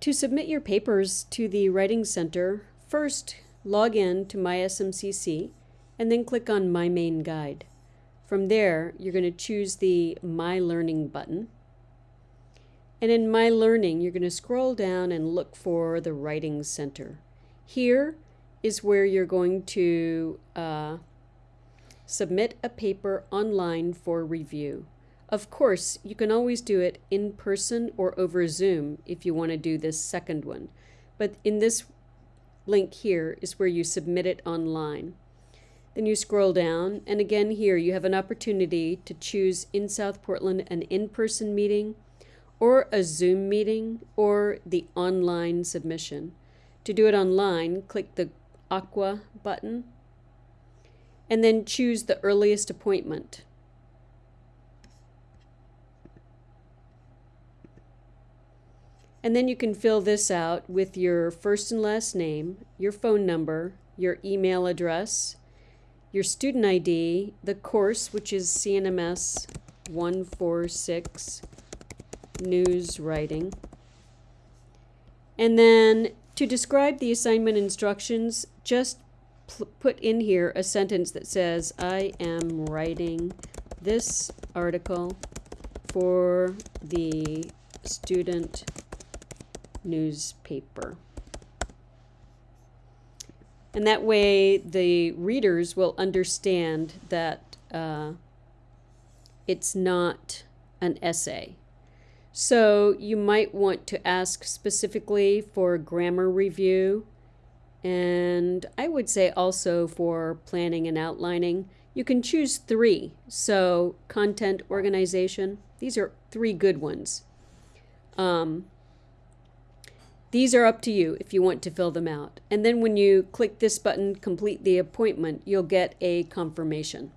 To submit your papers to the Writing Center, first log in to MySMCC and then click on My Main Guide. From there, you're going to choose the My Learning button. And in My Learning, you're going to scroll down and look for the Writing Center. Here is where you're going to uh, submit a paper online for review. Of course, you can always do it in person or over Zoom if you want to do this second one. But in this link here is where you submit it online. Then you scroll down, and again here you have an opportunity to choose in South Portland an in-person meeting or a Zoom meeting or the online submission. To do it online, click the Aqua button and then choose the earliest appointment. And then you can fill this out with your first and last name, your phone number, your email address, your student ID, the course, which is CNMS 146 News Writing. And then to describe the assignment instructions, just put in here a sentence that says, I am writing this article for the student newspaper. And that way the readers will understand that uh, it's not an essay. So you might want to ask specifically for grammar review and I would say also for planning and outlining. You can choose three. So content organization, these are three good ones. Um, these are up to you if you want to fill them out. And then when you click this button, complete the appointment, you'll get a confirmation.